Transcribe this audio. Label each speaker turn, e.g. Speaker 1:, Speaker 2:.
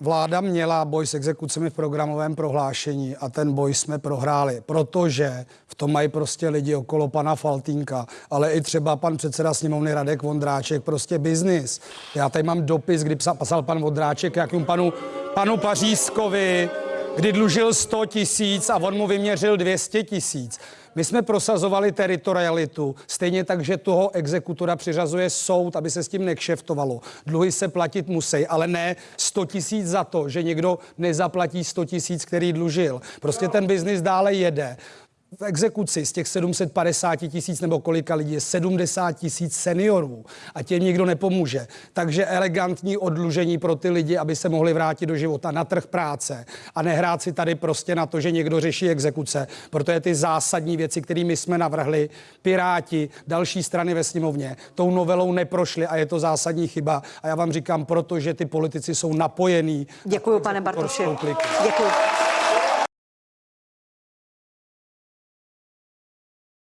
Speaker 1: Vláda měla boj s exekucemi v programovém prohlášení a ten boj jsme prohráli, protože v tom mají prostě lidi okolo pana Faltínka, ale i třeba pan předseda sněmovny Radek Vondráček, prostě biznis. Já tady mám dopis, kdy psal, pan Vondráček jakým panu, panu Pařízkovi, kdy dlužil 100 tisíc a on mu vyměřil 200 tisíc. My jsme prosazovali teritorialitu, stejně tak, že toho exekutora přiřazuje soud, aby se s tím nekšeftovalo. Dluhy se platit musí, ale ne 100 tisíc za to, že někdo nezaplatí 100 tisíc, který dlužil. Prostě ten biznis dále jede v exekuci z těch 750 tisíc nebo kolika lidí je 70 tisíc seniorů a těm nikdo nepomůže. Takže elegantní odlužení pro ty lidi, aby se mohli vrátit do života na trh práce a nehrát si tady prostě na to, že někdo řeší exekuce, protože ty zásadní věci, kterými jsme navrhli, Piráti, další strany ve sněmovně, tou novelou neprošly a je to zásadní chyba. A já vám říkám, protože ty politici jsou napojení.
Speaker 2: Děkuji, pane Bartoši. Děkuji.